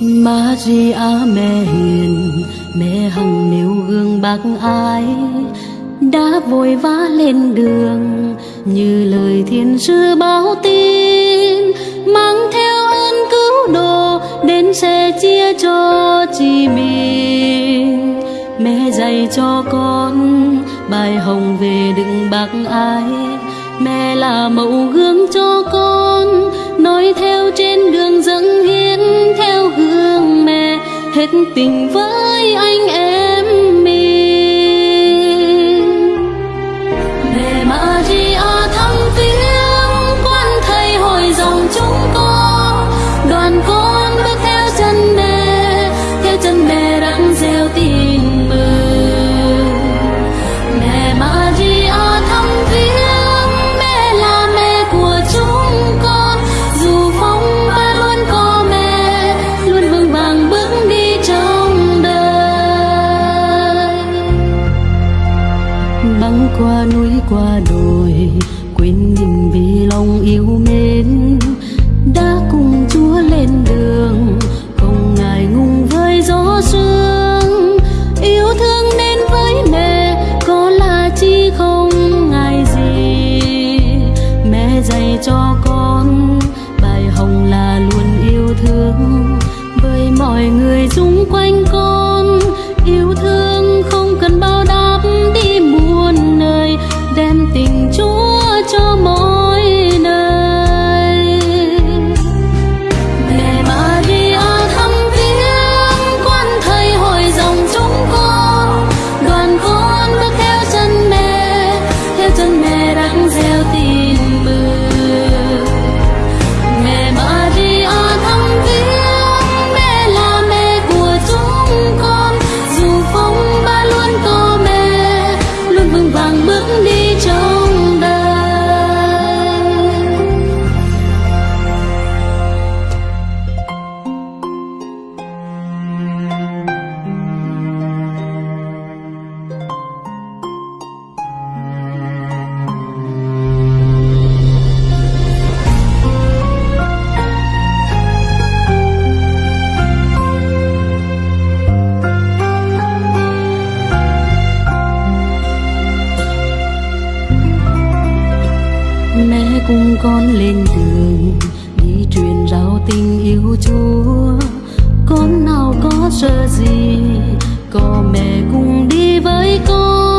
Maria mẹ hiền, mẹ hằng nêu gương bác ái Đã vội vã lên đường, như lời thiên sứ báo tin Mang theo ơn cứu độ, đến sẽ chia cho chị mình mẹ dạy cho con bài hồng về đừng bạc ai. mẹ là mẫu gương cho con, nói theo trên đường dẫn hiến theo gương mẹ hết tình với anh em qua đồi, quên mình vì lòng yêu mến. Đã cùng chúa lên đường, không ngại ngùng với gió sương. Yêu thương nên với mẹ, có là chi không ngại gì. Mẹ dạy cho con, bài hồng là luôn yêu thương. Với mọi người xung quanh con mẹ cùng con lên đường, đi truyền rao tình yêu chúa. Con nào có sợ gì, có mẹ cùng đi với con.